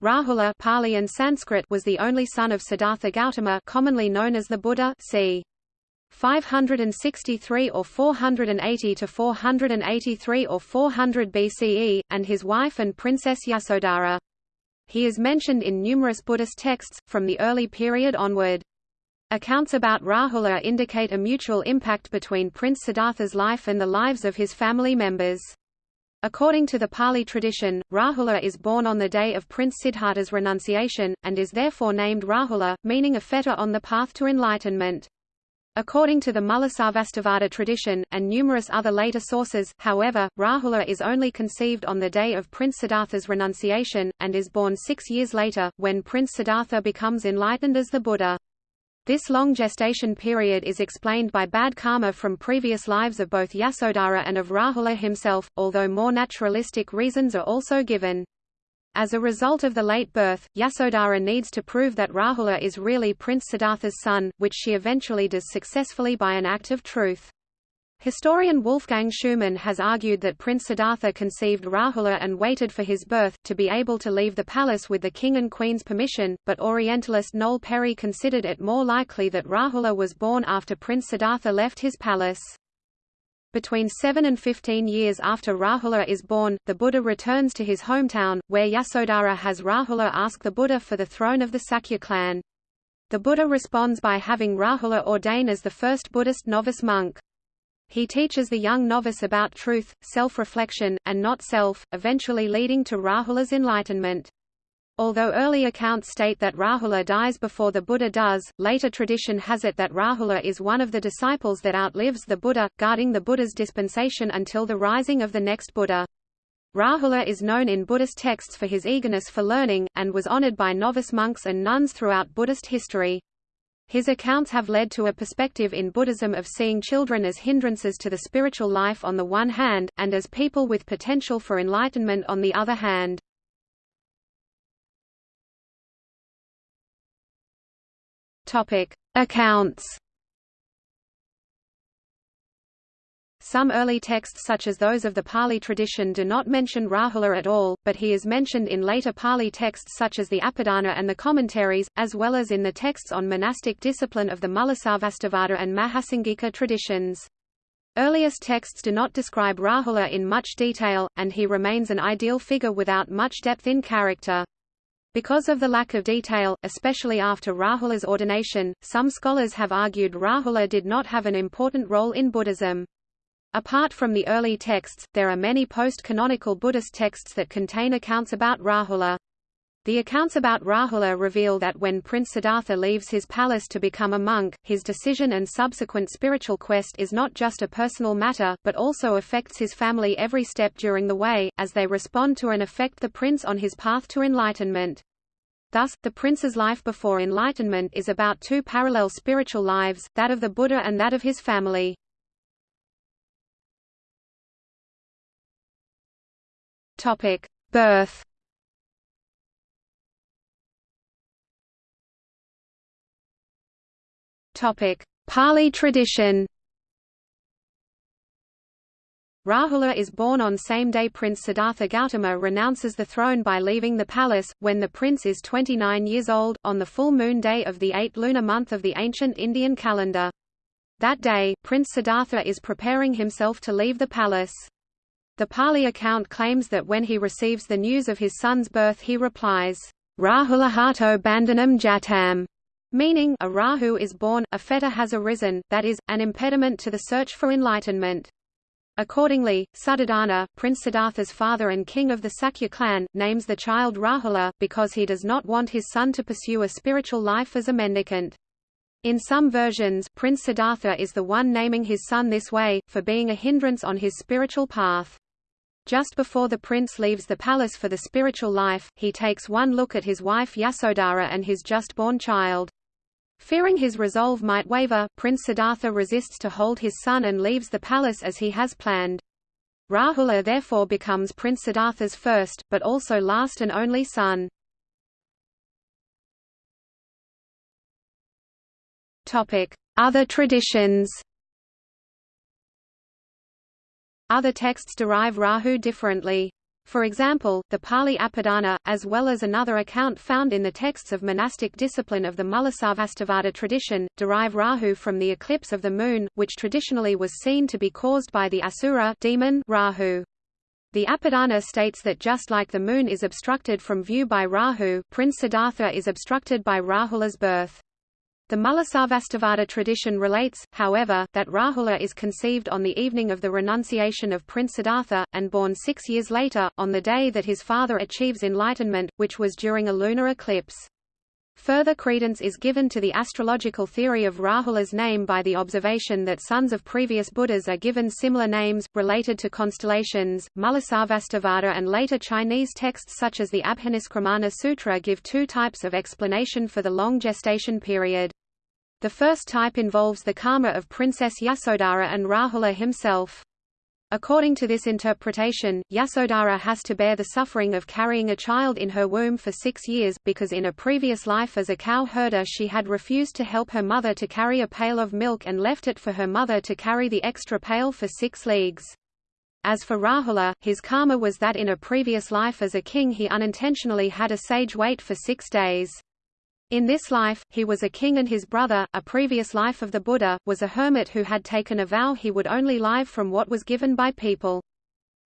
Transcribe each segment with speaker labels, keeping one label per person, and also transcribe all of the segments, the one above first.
Speaker 1: Rahula Pali and Sanskrit was the only son of Siddhartha Gautama commonly known as the Buddha c. 563 or 480 to 483 or 400 BCE, and his wife and Princess Yasodhara. He is mentioned in numerous Buddhist texts, from the early period onward. Accounts about Rahula indicate a mutual impact between Prince Siddhartha's life and the lives of his family members. According to the Pali tradition, Rahula is born on the day of Prince Siddhartha's renunciation, and is therefore named Rahula, meaning a fetter on the path to enlightenment. According to the Mulasarvastivada tradition, and numerous other later sources, however, Rahula is only conceived on the day of Prince Siddhartha's renunciation, and is born six years later, when Prince Siddhartha becomes enlightened as the Buddha. This long gestation period is explained by bad karma from previous lives of both Yasodhara and of Rahula himself, although more naturalistic reasons are also given. As a result of the late birth, Yasodhara needs to prove that Rahula is really Prince Siddhartha's son, which she eventually does successfully by an act of truth. Historian Wolfgang Schumann has argued that Prince Siddhartha conceived Rahula and waited for his birth, to be able to leave the palace with the king and queen's permission, but Orientalist Noel Péri considered it more likely that Rahula was born after Prince Siddhartha left his palace. Between 7 and 15 years after Rahula is born, the Buddha returns to his hometown, where Yasodhara has Rahula ask the Buddha for the throne of the Sakya clan. The Buddha responds by having Rahula ordain as the first Buddhist novice monk. He teaches the young novice about truth, self-reflection, and not self, eventually leading to Rahula's enlightenment. Although early accounts state that Rahula dies before the Buddha does, later tradition has it that Rahula is one of the disciples that outlives the Buddha, guarding the Buddha's dispensation until the rising of the next Buddha. Rahula is known in Buddhist texts for his eagerness for learning, and was honored by novice monks and nuns throughout Buddhist history. His accounts have led to a perspective in Buddhism of seeing children as hindrances to the spiritual life on the one hand, and as people with potential for enlightenment on the other hand. Accounts. Some early texts such as those of the Pali tradition do not mention Rahula at all, but he is mentioned in later Pali texts such as the Apadana and the commentaries, as well as in the texts on monastic discipline of the Mulasarvastivada and Mahasangika traditions. Earliest texts do not describe Rahula in much detail, and he remains an ideal figure without much depth in character. Because of the lack of detail, especially after Rahula's ordination, some scholars have argued Rahula did not have an important role in Buddhism. Apart from the early texts, there are many post-canonical Buddhist texts that contain accounts about Rahula. The accounts about Rahula reveal that when Prince Siddhartha leaves his palace to become a monk, his decision and subsequent spiritual quest is not just a personal matter, but also affects his family every step during the way, as they respond to and affect the prince on his path to enlightenment. Thus, the prince's life before enlightenment is about two parallel spiritual lives, that of the Buddha and that of his family. Topic: Birth. Topic: Pali tradition. Rahula is born on same day Prince Siddhartha Gautama renounces the throne by leaving the palace, when the prince is 29 years old, on the full moon day of the 8th lunar month of the ancient Indian calendar. That day, Prince Siddhartha is preparing himself to leave the palace. The Pali account claims that when he receives the news of his son's birth he replies, Rahulahato bandhanam jatam, meaning a Rahu is born, a fetter has arisen, that is, an impediment to the search for enlightenment. Accordingly, Suddhodana, Prince Siddhartha's father and king of the Sakya clan, names the child Rahula, because he does not want his son to pursue a spiritual life as a mendicant. In some versions, Prince Siddhartha is the one naming his son this way, for being a hindrance on his spiritual path. Just before the prince leaves the palace for the spiritual life, he takes one look at his wife Yasodhara and his just-born child. Fearing his resolve might waver, Prince Siddhartha resists to hold his son and leaves the palace as he has planned. Rahula therefore becomes Prince Siddhartha's first, but also last and only son. Other traditions Other texts derive Rahu differently. For example, the Pali Apadana, as well as another account found in the texts of monastic discipline of the Mulasarvastivada tradition, derive Rahu from the eclipse of the moon, which traditionally was seen to be caused by the asura demon Rahu. The Apadana states that just like the moon is obstructed from view by Rahu, Prince Siddhartha is obstructed by Rahula's birth. The Mulasarvastivada tradition relates, however, that Rahula is conceived on the evening of the renunciation of Prince Siddhartha, and born six years later, on the day that his father achieves enlightenment, which was during a lunar eclipse. Further credence is given to the astrological theory of Rahula's name by the observation that sons of previous Buddhas are given similar names, related to constellations. Mulasarvastivada and later Chinese texts such as the Abhiniskramana Sutra give two types of explanation for the long gestation period. The first type involves the karma of Princess Yasodhara and Rahula himself. According to this interpretation, Yasodhara has to bear the suffering of carrying a child in her womb for six years, because in a previous life as a cow herder she had refused to help her mother to carry a pail of milk and left it for her mother to carry the extra pail for six leagues. As for Rahula, his karma was that in a previous life as a king he unintentionally had a sage wait for six days. In this life, he was a king and his brother, a previous life of the Buddha, was a hermit who had taken a vow he would only live from what was given by people.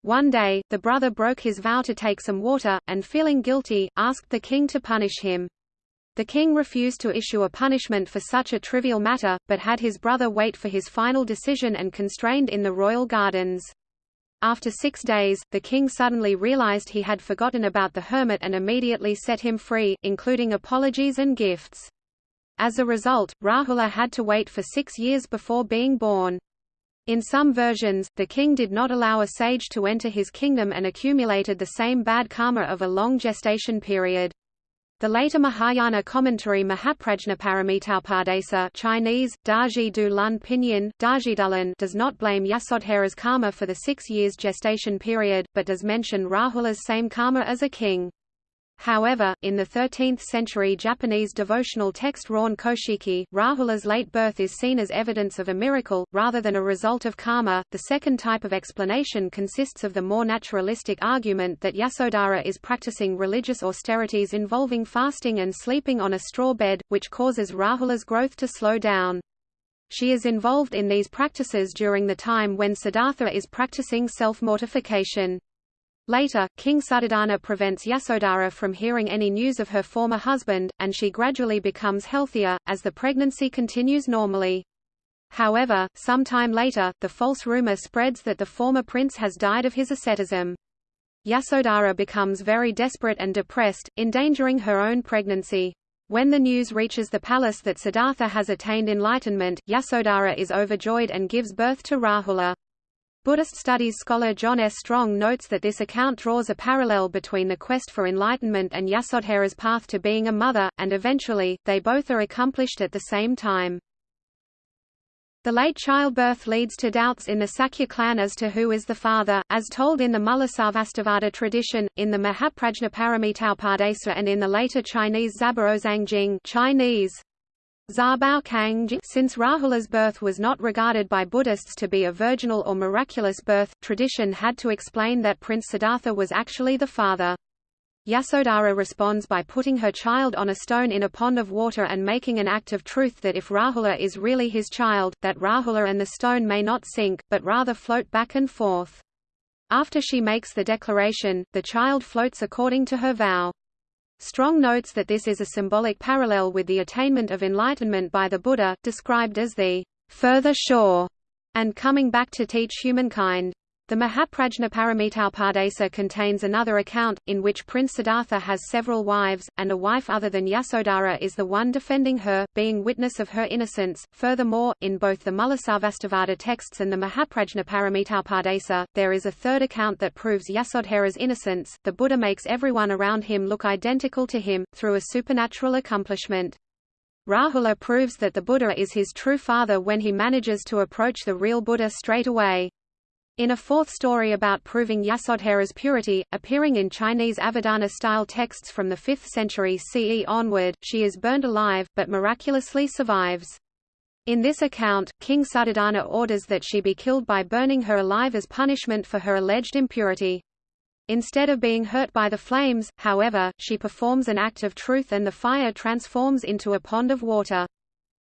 Speaker 1: One day, the brother broke his vow to take some water, and feeling guilty, asked the king to punish him. The king refused to issue a punishment for such a trivial matter, but had his brother wait for his final decision and constrained in the royal gardens. After six days, the king suddenly realized he had forgotten about the hermit and immediately set him free, including apologies and gifts. As a result, Rahula had to wait for six years before being born. In some versions, the king did not allow a sage to enter his kingdom and accumulated the same bad karma of a long gestation period. The later Mahayana commentary Mahaprajnaparamitopadesa Chinese, Daji du Lun Pinyin, Dajidulan does not blame Yasodhara's karma for the six years gestation period, but does mention Rahula's same karma as a king. However, in the 13th-century Japanese devotional text Ron Koshiki, Rahula's late birth is seen as evidence of a miracle, rather than a result of karma. The second type of explanation consists of the more naturalistic argument that Yasodhara is practicing religious austerities involving fasting and sleeping on a straw bed, which causes Rahula's growth to slow down. She is involved in these practices during the time when Siddhartha is practicing self-mortification. Later, King Suddhodana prevents Yasodhara from hearing any news of her former husband, and she gradually becomes healthier, as the pregnancy continues normally. However, some time later, the false rumor spreads that the former prince has died of his asceticism. Yasodhara becomes very desperate and depressed, endangering her own pregnancy. When the news reaches the palace that Siddhartha has attained enlightenment, Yasodhara is overjoyed and gives birth to Rahula. Buddhist studies scholar John S. Strong notes that this account draws a parallel between the quest for enlightenment and Yasodhara's path to being a mother, and eventually, they both are accomplished at the same time. The late childbirth leads to doubts in the Sakya clan as to who is the father, as told in the Mulasarvastivada tradition, in the Mahaprajnaparamitopadesa and in the later Chinese Zabaozangjing Chinese, since Rahula's birth was not regarded by Buddhists to be a virginal or miraculous birth, tradition had to explain that Prince Siddhartha was actually the father. Yasodhara responds by putting her child on a stone in a pond of water and making an act of truth that if Rahula is really his child, that Rahula and the stone may not sink, but rather float back and forth. After she makes the declaration, the child floats according to her vow. Strong notes that this is a symbolic parallel with the attainment of enlightenment by the Buddha, described as the further shore, and coming back to teach humankind. The Mahaprajnaparamita Mahaprajnaparamitopadesa contains another account, in which Prince Siddhartha has several wives, and a wife other than Yasodhara is the one defending her, being witness of her innocence. Furthermore, in both the Mulasarvastivada texts and the Mahaprajnaparamita Mahaprajnaparamitopadesa, there is a third account that proves Yasodhara's innocence. The Buddha makes everyone around him look identical to him, through a supernatural accomplishment. Rahula proves that the Buddha is his true father when he manages to approach the real Buddha straight away. In a fourth story about proving Yasodhara's purity, appearing in Chinese Avadana-style texts from the 5th century CE onward, she is burned alive, but miraculously survives. In this account, King Suddhodana orders that she be killed by burning her alive as punishment for her alleged impurity. Instead of being hurt by the flames, however, she performs an act of truth and the fire transforms into a pond of water.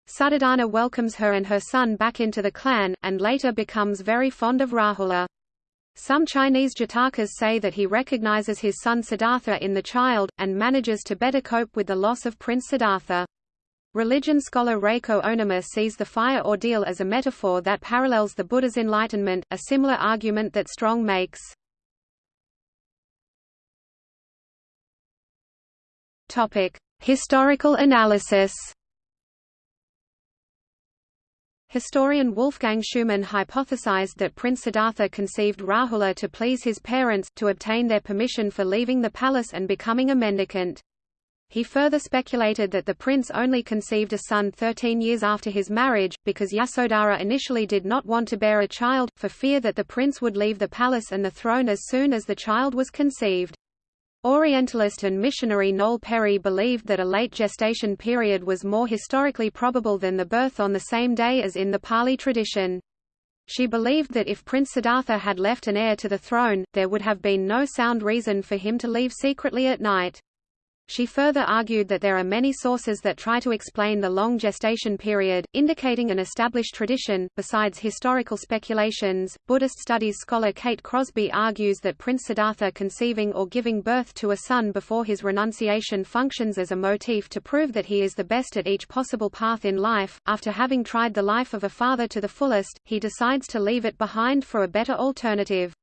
Speaker 1: Suddhodana welcomes her and her son back into the clan, and later becomes very fond of Rahula. Some Chinese Jatakas say that he recognizes his son Siddhartha in the child, and manages to better cope with the loss of Prince Siddhartha. Religion scholar Reiko Ohnuma sees the fire ordeal as a metaphor that parallels the Buddha's enlightenment, a similar argument that Strong makes. Topic: Historical analysis. Historian Wolfgang Schumann hypothesized that Prince Siddhartha conceived Rahula to please his parents, to obtain their permission for leaving the palace and becoming a mendicant. He further speculated that the prince only conceived a son 13 years after his marriage, because Yasodhara initially did not want to bear a child, for fear that the prince would leave the palace and the throne as soon as the child was conceived. Orientalist and missionary Noel Péri believed that a late gestation period was more historically probable than the birth on the same day as in the Pali tradition. She believed that if Prince Siddhartha had left an heir to the throne, there would have been no sound reason for him to leave secretly at night. She further argued that there are many sources that try to explain the long gestation period, indicating an established tradition. Besides historical speculations, Buddhist studies scholar Kate Crosby argues that Prince Siddhartha conceiving or giving birth to a son before his renunciation functions as a motif to prove that he is the best at each possible path in life. After having tried the life of a father to the fullest, he decides to leave it behind for a better alternative.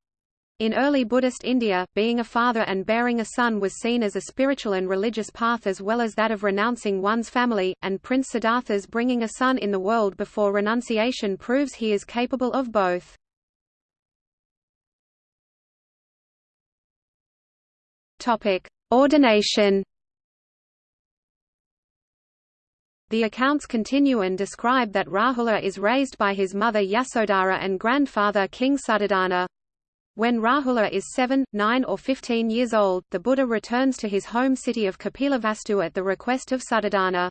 Speaker 1: In early Buddhist India, being a father and bearing a son was seen as a spiritual and religious path as well as that of renouncing one's family, and Prince Siddhartha's bringing a son in the world before renunciation proves he is capable of both. Ordination The accounts continue and describe that Rahula is raised by his mother Yasodhara and grandfather King Suddhodana. When Rahula is 7, 9 or 15 years old, the Buddha returns to his home city of Kapilavastu at the request of Suddhodana.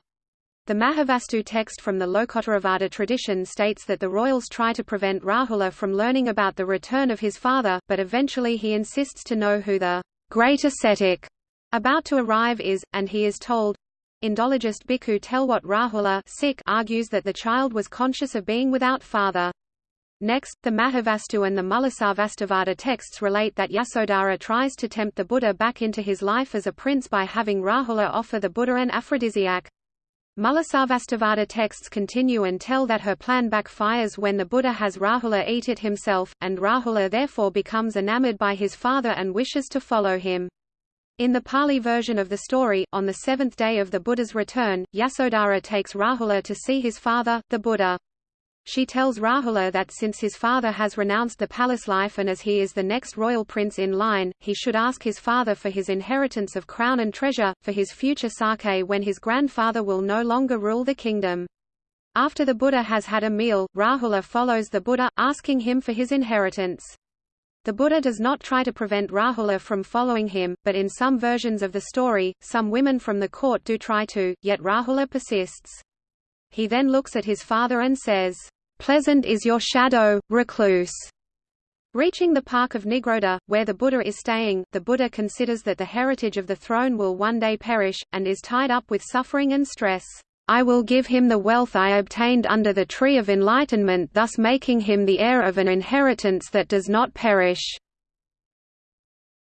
Speaker 1: The Mahavastu text from the Lokottaravada tradition states that the royals try to prevent Rahula from learning about the return of his father, but eventually he insists to know who the great ascetic about to arrive is, and he is told. Indologist Bhikkhu Telwatte Rahula argues that the child was conscious of being without father. Next, the Mahavastu and the Mulasarvastivada texts relate that Yasodhara tries to tempt the Buddha back into his life as a prince by having Rahula offer the Buddha an aphrodisiac. Mulasarvastivada texts continue and tell that her plan backfires when the Buddha has Rahula eat it himself, and Rahula therefore becomes enamored by his father and wishes to follow him. In the Pali version of the story, on the seventh day of the Buddha's return, Yasodhara takes Rahula to see his father, the Buddha. She tells Rahula that since his father has renounced the palace life and as he is the next royal prince in line, he should ask his father for his inheritance of crown and treasure, for his future sake when his grandfather will no longer rule the kingdom. After the Buddha has had a meal, Rahula follows the Buddha, asking him for his inheritance. The Buddha does not try to prevent Rahula from following him, but in some versions of the story, some women from the court do try to, yet Rahula persists. He then looks at his father and says, "'Pleasant is your shadow, recluse." Reaching the park of Nigrodha, where the Buddha is staying, the Buddha considers that the heritage of the throne will one day perish, and is tied up with suffering and stress. I will give him the wealth I obtained under the tree of enlightenment thus making him the heir of an inheritance that does not perish."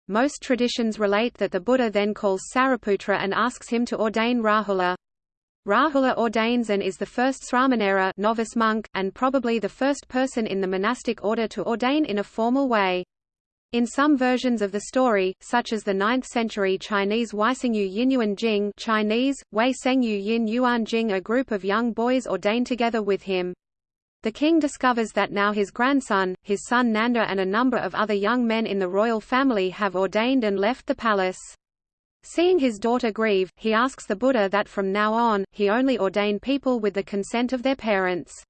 Speaker 1: Most traditions relate that the Buddha then calls Sariputra and asks him to ordain Rahula. Rahula ordains and is the first Sramanera novice monk, and probably the first person in the monastic order to ordain in a formal way. In some versions of the story, such as the 9th-century Chinese Weisengyu Yinyuan Jing Chinese, Wei Sengyu Yin Yuan Jing a group of young boys ordain together with him. The king discovers that now his grandson, his son Nanda and a number of other young men in the royal family have ordained and left the palace. Seeing his daughter grieve, he asks the Buddha that from now on, he only ordain people with the consent of their parents.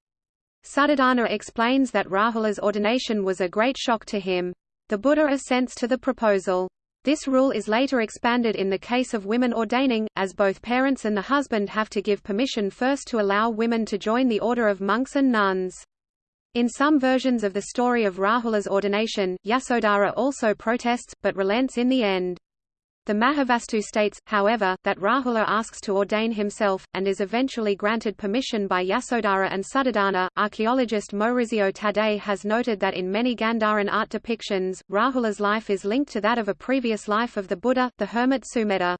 Speaker 1: Suddhodana explains that Rahula's ordination was a great shock to him. The Buddha assents to the proposal. This rule is later expanded in the case of women ordaining, as both parents and the husband have to give permission first to allow women to join the order of monks and nuns. In some versions of the story of Rahula's ordination, Yasodhara also protests, but relents in the end. The Mahavastu states, however, that Rahula asks to ordain himself, and is eventually granted permission by Yasodhara and Suddhodana. Archaeologist Maurizio Taddei has noted that in many Gandharan art depictions, Rahula's life is linked to that of a previous life of the Buddha, the hermit Sumedha.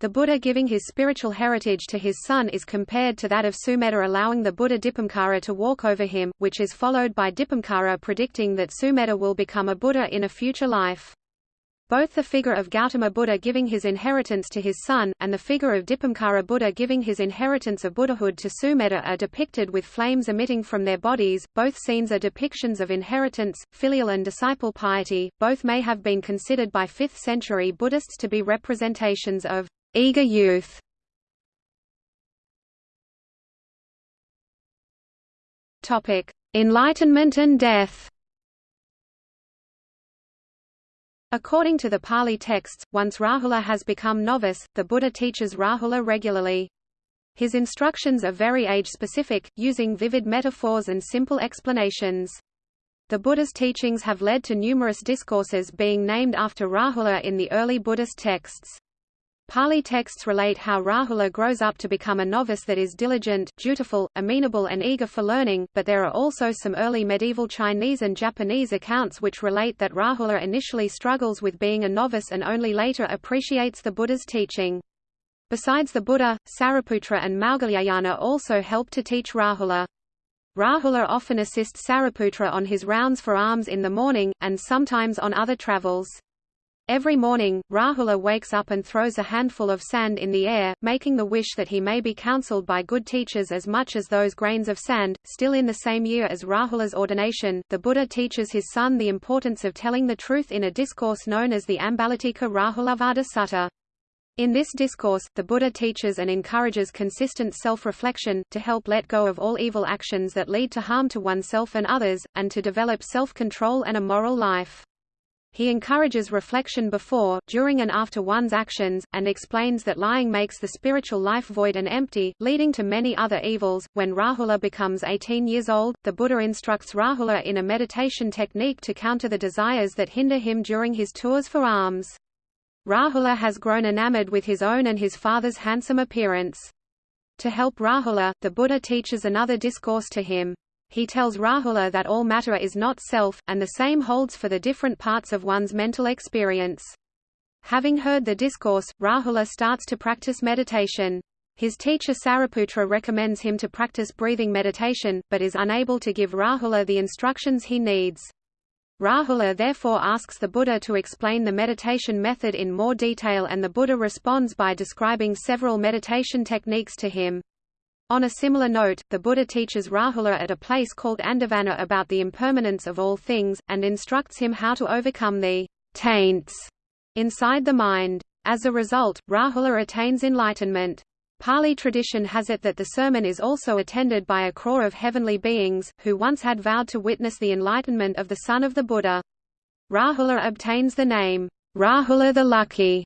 Speaker 1: The Buddha giving his spiritual heritage to his son is compared to that of Sumedha allowing the Buddha Dipamkara to walk over him, which is followed by Dipamkara predicting that Sumedha will become a Buddha in a future life. Both the figure of Gautama Buddha giving his inheritance to his son, and the figure of Dipamkara Buddha giving his inheritance of Buddhahood to Sumedha are depicted with flames emitting from their bodies. Both scenes are depictions of inheritance, filial and disciple piety. Both may have been considered by 5th century Buddhists to be representations of Eager youth Topic: Enlightenment and death. According to the Pali texts, once Rahula has become novice, the Buddha teaches Rahula regularly. His instructions are very age-specific, using vivid metaphors and simple explanations. The Buddha's teachings have led to numerous discourses being named after Rahula in the early Buddhist texts. Pali texts relate how Rahula grows up to become a novice that is diligent, dutiful, amenable and eager for learning, but there are also some early medieval Chinese and Japanese accounts which relate that Rahula initially struggles with being a novice and only later appreciates the Buddha's teaching. Besides the Buddha, Sariputra and Maudgalyayana also help to teach Rahula. Rahula often assists Sariputra on his rounds for alms in the morning, and sometimes on other travels. Every morning, Rahula wakes up and throws a handful of sand in the air, making the wish that he may be counseled by good teachers as much as those grains of sand. Still in the same year as Rahula's ordination, the Buddha teaches his son the importance of telling the truth in a discourse known as the Ambalatika Rahulavada Sutta. In this discourse, the Buddha teaches and encourages consistent self-reflection, to help let go of all evil actions that lead to harm to oneself and others, and to develop self-control and a moral life. He encourages reflection before, during and after one's actions, and explains that lying makes the spiritual life void and empty, leading to many other evils. When Rahula becomes 18 years old, the Buddha instructs Rahula in a meditation technique to counter the desires that hinder him during his tours for alms. Rahula has grown enamored with his own and his father's handsome appearance. To help Rahula, the Buddha teaches another discourse to him. He tells Rahula that all matter is not self, and the same holds for the different parts of one's mental experience. Having heard the discourse, Rahula starts to practice meditation. His teacher Sariputra recommends him to practice breathing meditation, but is unable to give Rahula the instructions he needs. Rahula therefore asks the Buddha to explain the meditation method in more detail and the Buddha responds by describing several meditation techniques to him. On a similar note, the Buddha teaches Rahula at a place called Andhavana about the impermanence of all things, and instructs him how to overcome the taints inside the mind. As a result, Rahula attains enlightenment. Pali tradition has it that the sermon is also attended by a crore of heavenly beings, who once had vowed to witness the enlightenment of the son of the Buddha. Rahula obtains the name, Rahula the Lucky,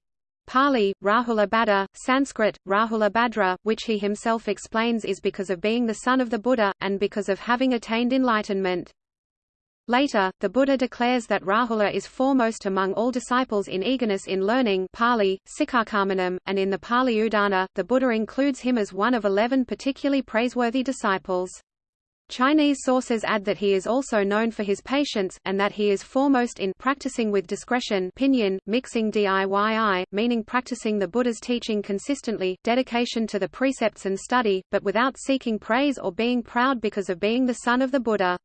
Speaker 1: Pali, Rahula Bhadra, Sanskrit, Rahula Bhadra, which he himself explains is because of being the son of the Buddha, and because of having attained enlightenment. Later, the Buddha declares that Rahula is foremost among all disciples in eagerness in learning Pali, and in the Pali Udana, the Buddha includes him as one of eleven particularly praiseworthy disciples. Chinese sources add that he is also known for his patience, and that he is foremost in practicing with discretion pinyin, mixing diyi, meaning practicing the Buddha's teaching consistently, dedication to the precepts and study, but without seeking praise or being proud because of being the son of the Buddha.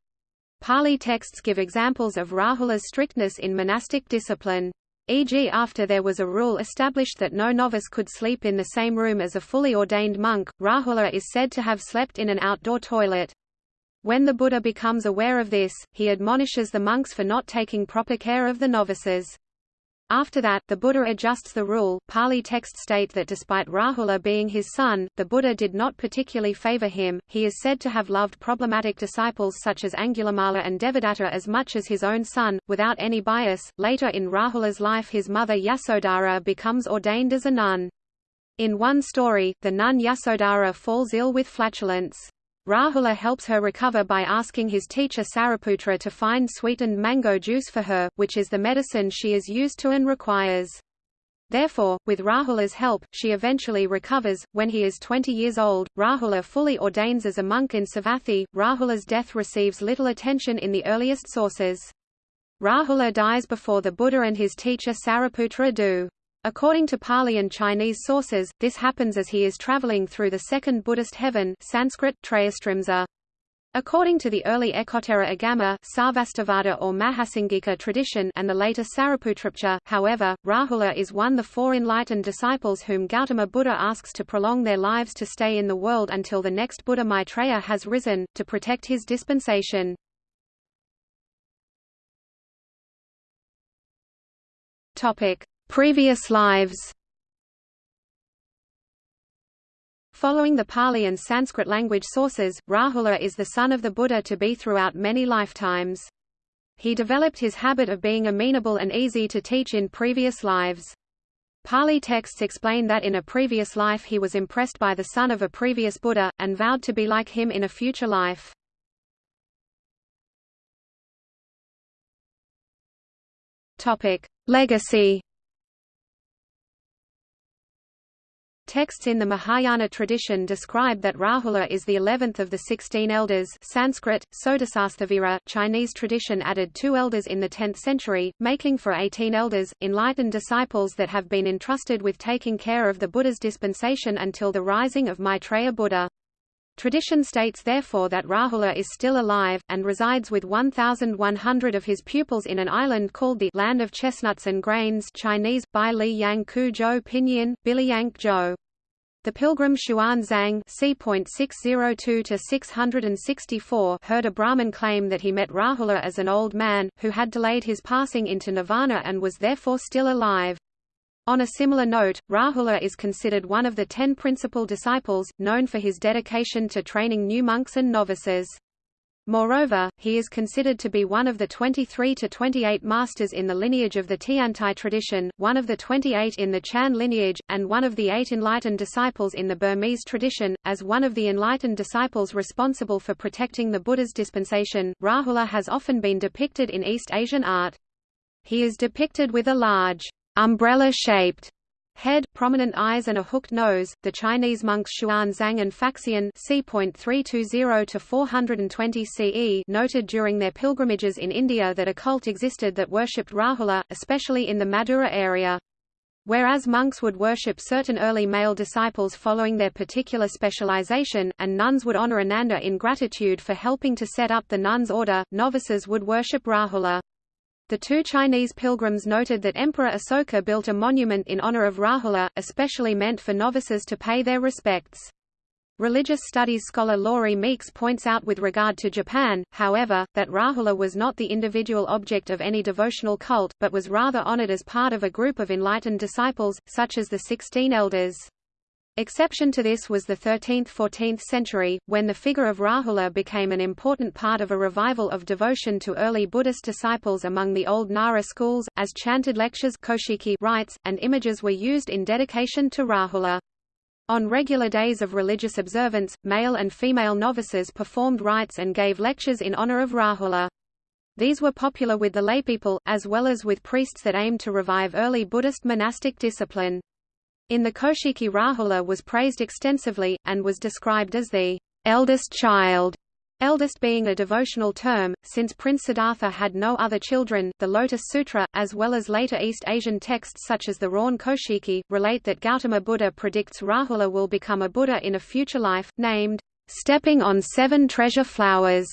Speaker 1: Pali texts give examples of Rahula's strictness in monastic discipline. E.g. after there was a rule established that no novice could sleep in the same room as a fully ordained monk, Rahula is said to have slept in an outdoor toilet. When the Buddha becomes aware of this, he admonishes the monks for not taking proper care of the novices. After that, the Buddha adjusts the rule. Pali texts state that despite Rahula being his son, the Buddha did not particularly favor him. He is said to have loved problematic disciples such as Angulimala and Devadatta as much as his own son, without any bias. Later in Rahula's life, his mother Yasodhara becomes ordained as a nun. In one story, the nun Yasodhara falls ill with flatulence. Rahula helps her recover by asking his teacher Sariputra to find sweetened mango juice for her, which is the medicine she is used to and requires. Therefore, with Rahula's help, she eventually recovers. When he is 20 years old, Rahula fully ordains as a monk in Savatthi. Rahula's death receives little attention in the earliest sources. Rahula dies before the Buddha and his teacher Sariputra do. According to Pali and Chinese sources, this happens as he is traveling through the second Buddhist heaven Sanskrit. According to the early Ekottara Agama Sarvastivada or Mahasangika tradition and the later Sariputrapcha, however, Rahula is one of the four enlightened disciples whom Gautama Buddha asks to prolong their lives to stay in the world until the next Buddha Maitreya has risen, to protect his dispensation. Topic. Previous lives Following the Pali and Sanskrit language sources, Rahula is the son of the Buddha to be throughout many lifetimes. He developed his habit of being amenable and easy to teach in previous lives. Pali texts explain that in a previous life he was impressed by the son of a previous Buddha, and vowed to be like him in a future life. Legacy Texts in the Mahayana tradition describe that Rahula is the eleventh of the sixteen elders Sanskrit, Sodasasthavira, Chinese tradition added two elders in the 10th century, making for 18 elders, enlightened disciples that have been entrusted with taking care of the Buddha's dispensation until the rising of Maitreya Buddha. Tradition states therefore that Rahula is still alive, and resides with 1,100 of his pupils in an island called the Land of Chestnuts and Grains Chinese, Bai Li Yang Ku Zhou Pinyin, Biliyank Zhou. The pilgrim Xuanzang c.602 heard a Brahmin claim that he met Rahula as an old man, who had delayed his passing into nirvana and was therefore still alive. On a similar note, Rahula is considered one of the ten principal disciples, known for his dedication to training new monks and novices. Moreover, he is considered to be one of the 23 to 28 masters in the lineage of the Tiantai tradition, one of the 28 in the Chan lineage, and one of the eight enlightened disciples in the Burmese tradition. As one of the enlightened disciples responsible for protecting the Buddha's dispensation, Rahula has often been depicted in East Asian art. He is depicted with a large umbrella-shaped head, prominent eyes and a hooked nose. The Chinese monks Xuanzang and Faxian c.320 CE noted during their pilgrimages in India that a cult existed that worshipped Rahula, especially in the Mathura area. Whereas monks would worship certain early male disciples following their particular specialization, and nuns would honor Ananda in gratitude for helping to set up the nuns' order, novices would worship Rahula. The two Chinese pilgrims noted that Emperor Asoka built a monument in honor of Rahula, especially meant for novices to pay their respects. Religious studies scholar Lori Meeks points out with regard to Japan, however, that Rahula was not the individual object of any devotional cult, but was rather honored as part of a group of enlightened disciples, such as the Sixteen Elders. Exception to this was the 13th–14th century, when the figure of Rahula became an important part of a revival of devotion to early Buddhist disciples among the old Nara schools, as chanted lectures rites, and images were used in dedication to Rahula. On regular days of religious observance, male and female novices performed rites and gave lectures in honor of Rahula. These were popular with the laypeople, as well as with priests that aimed to revive early Buddhist monastic discipline. In the Koshiki Rahula was praised extensively, and was described as the eldest child, eldest being a devotional term, since Prince Siddhartha had no other children. The Lotus Sutra, as well as later East Asian texts such as the Rawn Koshiki, relate that Gautama Buddha predicts Rahula will become a Buddha in a future life, named stepping on seven treasure flowers.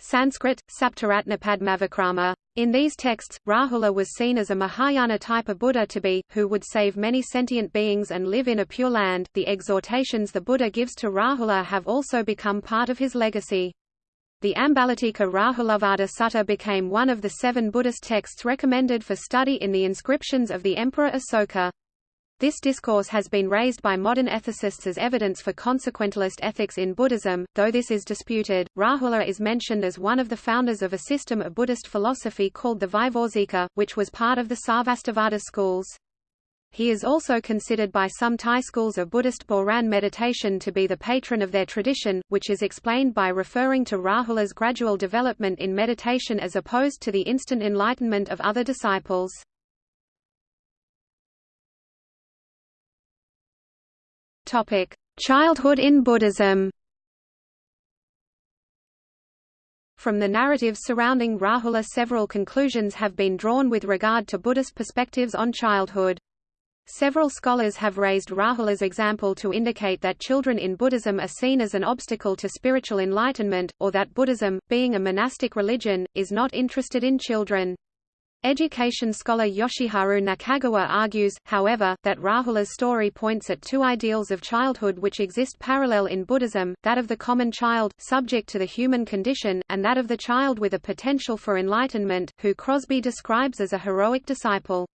Speaker 1: Sanskrit, Saptaratnapadmavikrama. In these texts, Rahula was seen as a Mahayana type of Buddha to be, who would save many sentient beings and live in a pure land. The exhortations the Buddha gives to Rahula have also become part of his legacy. The Ambalatika Rahulavada Sutta became one of the seven Buddhist texts recommended for study in the inscriptions of the Emperor Asoka. This discourse has been raised by modern ethicists as evidence for consequentialist ethics in Buddhism, though this is disputed. Rahula is mentioned as one of the founders of a system of Buddhist philosophy called the Vaibhasika, which was part of the Sarvastivada schools. He is also considered by some Thai schools of Buddhist Boran meditation to be the patron of their tradition, which is explained by referring to Rahula's gradual development in meditation as opposed to the instant enlightenment of other disciples. Childhood in Buddhism From the narratives surrounding Rahula several conclusions have been drawn with regard to Buddhist perspectives on childhood. Several scholars have raised Rahula's example to indicate that children in Buddhism are seen as an obstacle to spiritual enlightenment, or that Buddhism, being a monastic religion, is not interested in children. Education scholar Yoshiharu Nakagawa argues, however, that Rahula's story points at two ideals of childhood which exist parallel in Buddhism, that of the common child, subject to the human condition, and that of the child with a potential for enlightenment, who Crosby describes as a heroic disciple.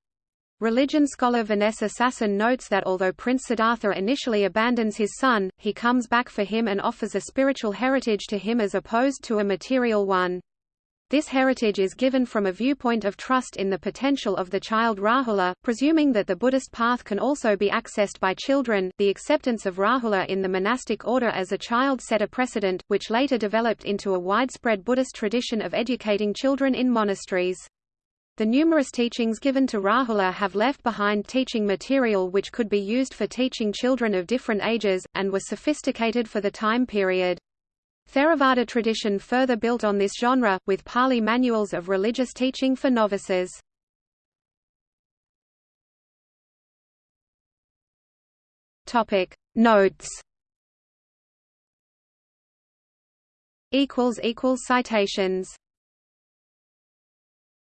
Speaker 1: Religion scholar Vanessa Sasson notes that although Prince Siddhartha initially abandons his son, he comes back for him and offers a spiritual heritage to him as opposed to a material one. This heritage is given from a viewpoint of trust in the potential of the child Rahula, presuming that the Buddhist path can also be accessed by children. The acceptance of Rahula in the monastic order as a child set a precedent, which later developed into a widespread Buddhist tradition of educating children in monasteries. The numerous teachings given to Rahula have left behind teaching material which could be used for teaching children of different ages, and was sophisticated for the time period. Theravada tradition further built on this genre, with Pali manuals of religious teaching for novices. Notes Citations